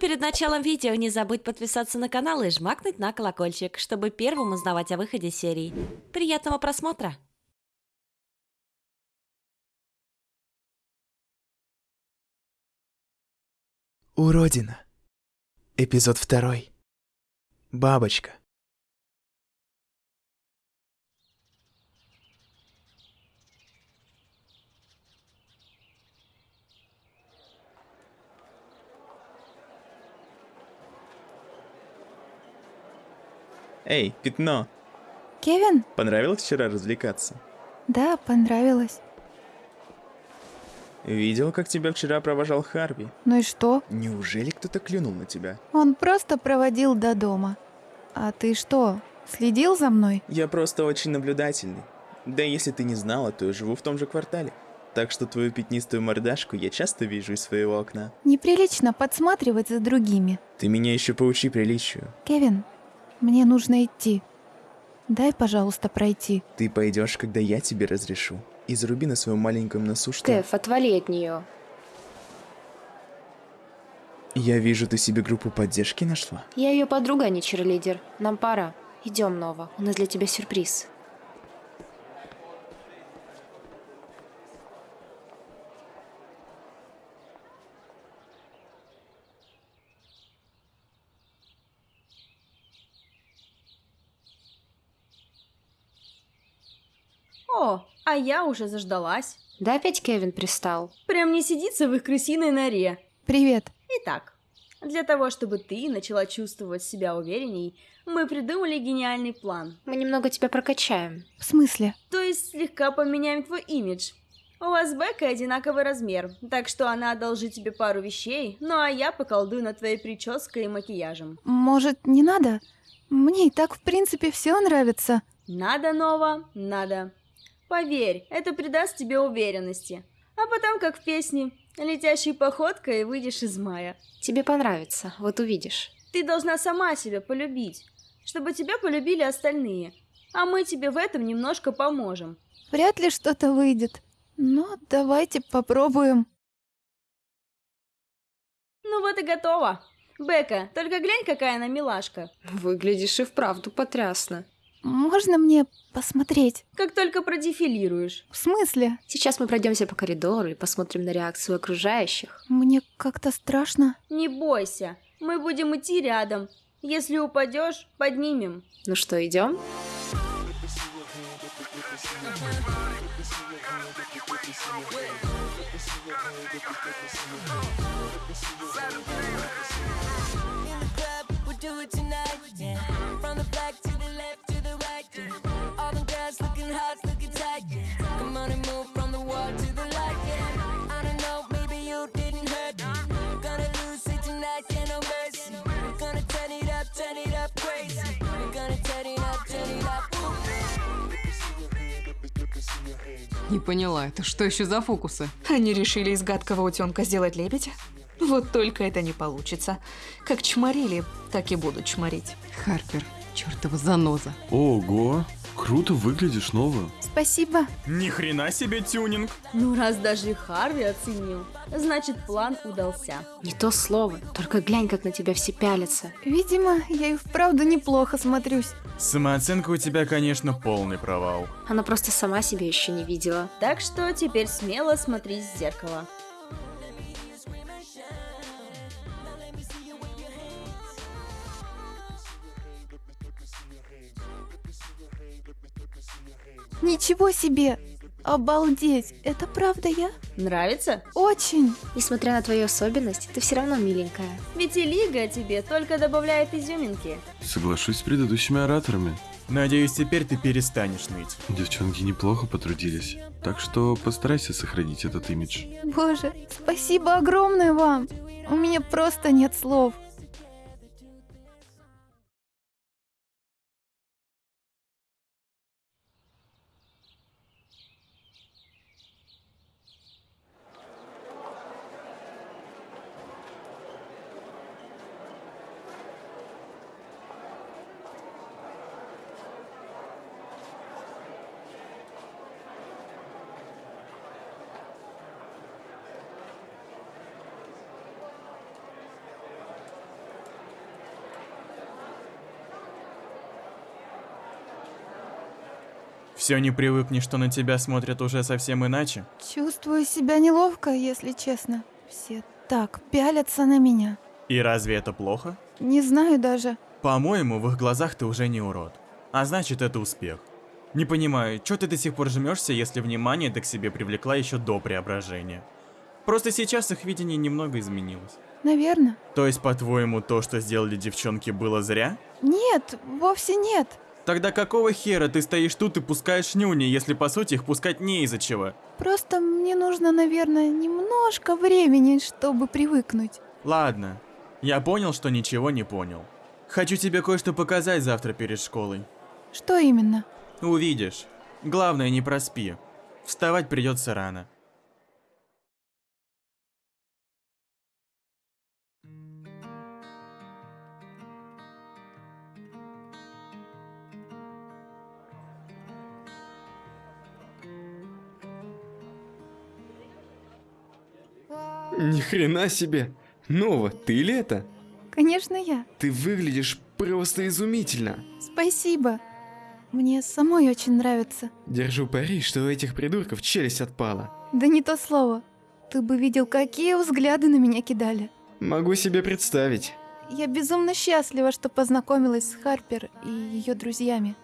Перед началом видео не забудь подписаться на канал и жмакнуть на колокольчик, чтобы первым узнавать о выходе серий. Приятного просмотра! Уродина. Эпизод второй. Бабочка. Эй, пятно, Кевин? понравилось вчера развлекаться? Да, понравилось. Видел, как тебя вчера провожал Харви. Ну и что? Неужели кто-то клюнул на тебя? Он просто проводил до дома. А ты что, следил за мной? Я просто очень наблюдательный. Да если ты не знала, то я живу в том же квартале. Так что твою пятнистую мордашку я часто вижу из своего окна. Неприлично подсматривать за другими. Ты меня еще поучи приличию. Кевин, мне нужно идти. Дай, пожалуйста, пройти. Ты пойдешь, когда я тебе разрешу. И заруби на своем маленьком носу, что... Кэф, отвали от нее. Я вижу, ты себе группу поддержки нашла. Я ее подруга, а не черлидер. Нам пора. Идем, Нова. У нас для тебя сюрприз. О, а я уже заждалась. Да опять Кевин пристал. Прям не сидится в их крысиной норе. Привет. Итак, для того, чтобы ты начала чувствовать себя уверенней, мы придумали гениальный план. Мы немного тебя прокачаем. В смысле? То есть слегка поменяем твой имидж. У вас с Беккой одинаковый размер, так что она одолжит тебе пару вещей, ну а я поколдую над твоей прической и макияжем. Может, не надо? Мне и так, в принципе, все нравится. Надо, Нова, надо. Поверь, это придаст тебе уверенности. А потом, как в песне, летящей походкой выйдешь из мая. Тебе понравится, вот увидишь. Ты должна сама себя полюбить, чтобы тебя полюбили остальные. А мы тебе в этом немножко поможем. Вряд ли что-то выйдет. Но давайте попробуем. Ну вот и готово. Бека, только глянь, какая она милашка. Выглядишь и вправду потрясно. Можно мне посмотреть? Как только продефилируешь. В смысле? Сейчас мы пройдемся по коридору и посмотрим на реакцию окружающих. Мне как-то страшно. Не бойся, мы будем идти рядом. Если упадешь, поднимем. Ну что, идем? in Yeah. All them girls looking hot, looking tight. Yeah. Come on and move from the wall to the light. Yeah. I don't know, maybe you didn't hurt me. We're gonna lose it tonight, yeah, no mercy. We're gonna turn it up, turn it up crazy. We're gonna turn it up, turn it up. Не поняла, это что еще за фокусы? Они решили из гадкого утенка сделать лебедя? Вот только это не получится. Как чморили, так и будут чморить. Харпер, чертова заноза. Ого, круто выглядишь, Нова. Спасибо. Ни хрена себе тюнинг. Ну раз даже и Харви оценил, значит план удался. Не то слово, только глянь, как на тебя все пялятся. Видимо, я и вправду неплохо смотрюсь. Самооценка у тебя, конечно, полный провал. Она просто сама себя еще не видела. Так что теперь смело смотри в зеркало. Ничего себе! Обалдеть! Это правда я? Нравится? Очень! Несмотря на твою особенность, ты все равно миленькая. Ведь и Лига тебе только добавляет изюминки. Соглашусь с предыдущими ораторами. Надеюсь, теперь ты перестанешь ныть. Девчонки неплохо потрудились. Так что постарайся сохранить этот имидж. Боже, спасибо огромное вам! У меня просто нет слов. Все не привыкнешь, что на тебя смотрят уже совсем иначе? Чувствую себя неловко, если честно. Все так пялятся на меня. И разве это плохо? Не знаю даже. По-моему, в их глазах ты уже не урод. А значит, это успех. Не понимаю, что ты до сих пор жмешься, если внимание ты к себе привлекла еще до преображения? Просто сейчас их видение немного изменилось. Наверное. То есть, по-твоему, то, что сделали девчонки, было зря? Нет, вовсе нет. Тогда какого хера ты стоишь тут и пускаешь нюни, если по сути их пускать не из-за чего? Просто мне нужно, наверное, немножко времени, чтобы привыкнуть. Ладно, я понял, что ничего не понял. Хочу тебе кое-что показать завтра перед школой. Что именно? Увидишь. Главное, не проспи. Вставать придется рано. Ни хрена себе! Нова, ты ли это? Конечно, я. Ты выглядишь просто изумительно. Спасибо. Мне самой очень нравится. Держу пари, что у этих придурков челюсть отпала. Да не то слово. Ты бы видел, какие взгляды на меня кидали. Могу себе представить. Я безумно счастлива, что познакомилась с Харпер и ее друзьями.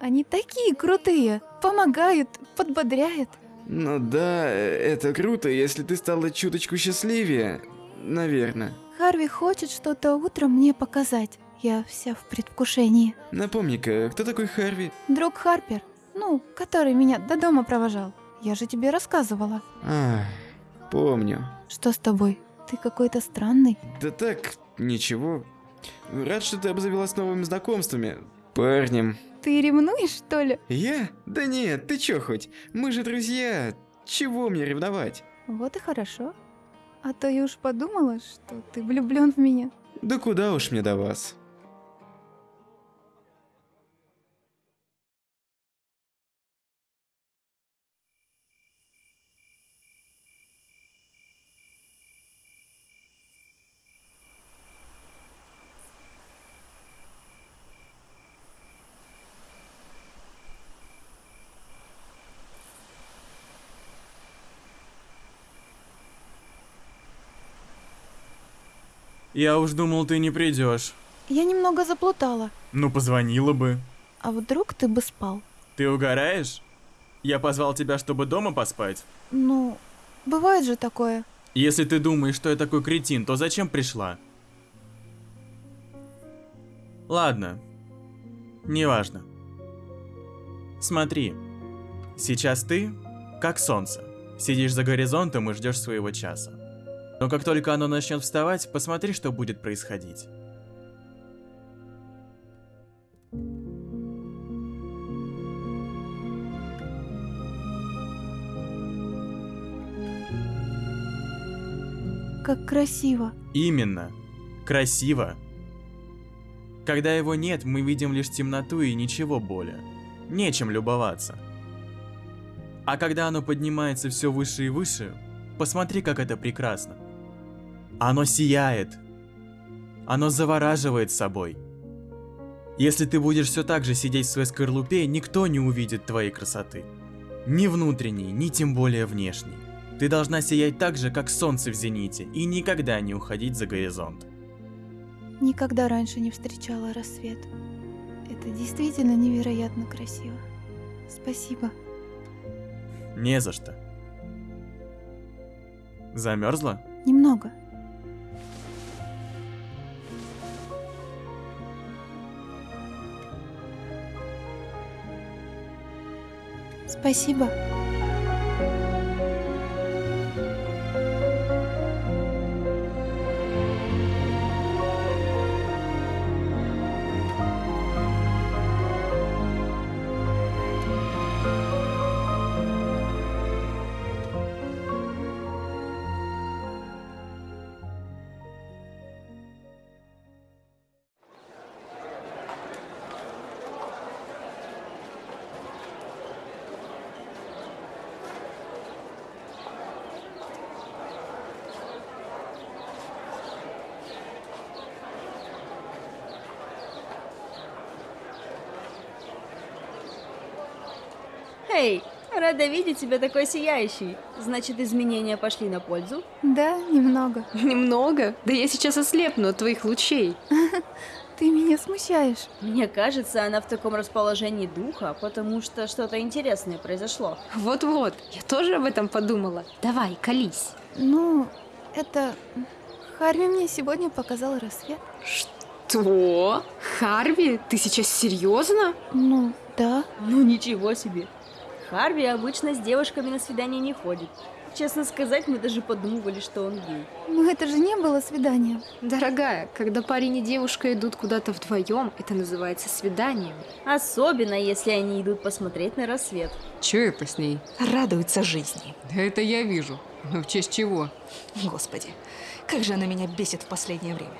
Они такие крутые, помогают, подбодряют. Ну да, это круто, если ты стала чуточку счастливее. Наверное. Харви хочет что-то утром мне показать. Я вся в предвкушении. Напомни-ка, кто такой Харви? Друг Харпер, ну, который меня до дома провожал. Я же тебе рассказывала. А, помню. Что с тобой? Ты какой-то странный. Да так, ничего. Рад, что ты обзавелась новыми знакомствами. Парнем. Ты ревнуешь, что ли? Я? Да нет, ты чё хоть? Мы же друзья. Чего мне ревновать? Вот и хорошо. А то я уж подумала, что ты влюблен в меня. Да куда уж мне до вас. Я уж думал, ты не придешь. Я немного заплутала. Ну, позвонила бы. А вдруг ты бы спал? Ты угораешь? Я позвал тебя, чтобы дома поспать. Ну, бывает же такое. Если ты думаешь, что я такой кретин, то зачем пришла? Ладно. Неважно. Смотри. Сейчас ты, как солнце, сидишь за горизонтом и ждешь своего часа. Но как только оно начнет вставать, посмотри, что будет происходить. Как красиво. Именно. Красиво. Когда его нет, мы видим лишь темноту и ничего более. Нечем любоваться. А когда оно поднимается все выше и выше, посмотри, как это прекрасно. Оно сияет. Оно завораживает собой. Если ты будешь все так же сидеть в своей скорлупе, никто не увидит твоей красоты. Ни внутренней, ни тем более внешней. Ты должна сиять так же, как солнце в зените, и никогда не уходить за горизонт. Никогда раньше не встречала рассвет. Это действительно невероятно красиво. Спасибо. Не за что. Замерзла? Немного. Спасибо. Эй, рада видеть тебя такой сияющий. Значит, изменения пошли на пользу? Да, немного. Немного? Да я сейчас ослепну от твоих лучей. Ты меня смущаешь. Мне кажется, она в таком расположении духа, потому что что-то интересное произошло. Вот-вот, я тоже об этом подумала. Давай, колись. Ну, это... Харви мне сегодня показал рассвет. Что? Харви? Ты сейчас серьезно? Ну, да. Ну ничего себе. Харви обычно с девушками на свидание не ходит. Честно сказать, мы даже подумывали, что он гей. Но это же не было свиданием. Дорогая, когда парень и девушка идут куда-то вдвоем, это называется свиданием. Особенно, если они идут посмотреть на рассвет. Че это с ней? Радуется жизни. Да это я вижу. Но в честь чего? Господи, как же она меня бесит в последнее время.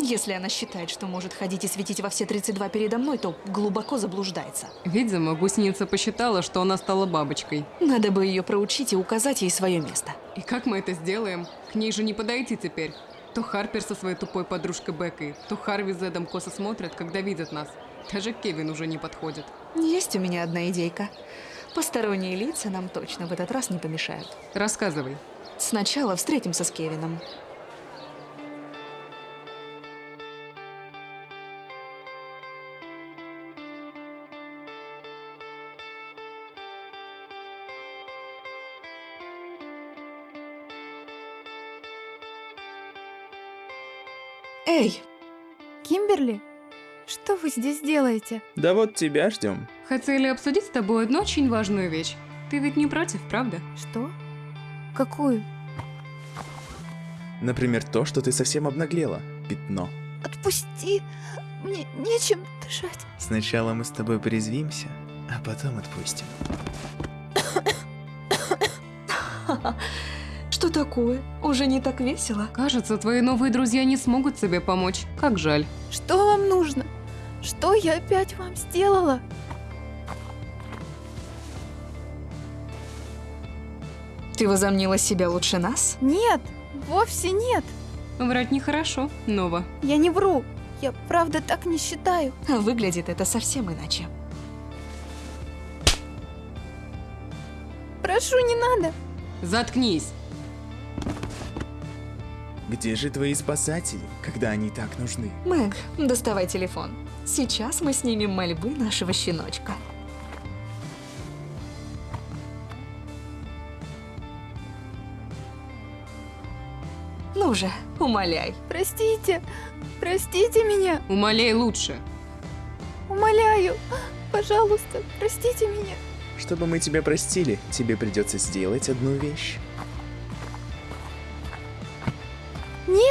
Если она считает, что может ходить и светить во все 32 передо мной, то глубоко заблуждается. Видимо, гусеница посчитала, что она стала бабочкой. Надо бы ее проучить и указать ей свое место. И как мы это сделаем? К ней же не подойти теперь. То Харпер со своей тупой подружкой Беккой, то Харви с Эдом косо смотрят, когда видят нас. Даже Кевин уже не подходит. Есть у меня одна идейка. Посторонние лица нам точно в этот раз не помешают. Рассказывай. Сначала встретимся с Кевином. Эй, Кимберли, что вы здесь делаете? Да вот тебя ждем. Хотели обсудить с тобой одну очень важную вещь. Ты ведь не против, правда? Что? Какую? Например, то, что ты совсем обнаглела. Пятно. Отпусти! Мне нечем дышать. Сначала мы с тобой порезвимся, а потом отпустим. Что такое? Уже не так весело? Кажется, твои новые друзья не смогут тебе помочь. Как жаль. Что вам нужно? Что я опять вам сделала? Ты возомнила себя лучше нас? Нет, вовсе нет. Врать нехорошо, Нова. Я не вру. Я правда так не считаю. А выглядит это совсем иначе. Прошу, не надо. Заткнись. Где же твои спасатели, когда они так нужны? Мэг, доставай телефон. Сейчас мы снимем мольбы нашего щеночка. Ну же, умоляй. Простите. Простите меня. Умоляй лучше. Умоляю. Пожалуйста, простите меня. Чтобы мы тебя простили, тебе придется сделать одну вещь.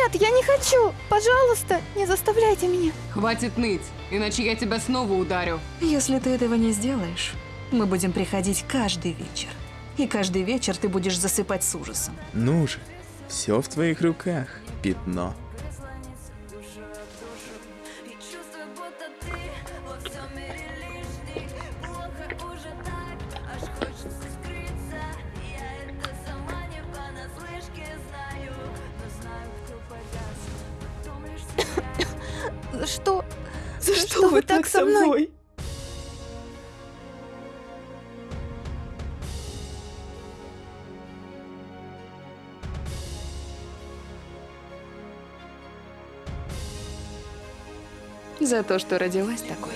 Нет, я не хочу. Пожалуйста, не заставляйте меня. Хватит ныть, иначе я тебя снова ударю. Если ты этого не сделаешь, мы будем приходить каждый вечер. И каждый вечер ты будешь засыпать с ужасом. Ну же, все в твоих руках. Пятно. Что? За что, вы так со мной? За то, что родилась такой.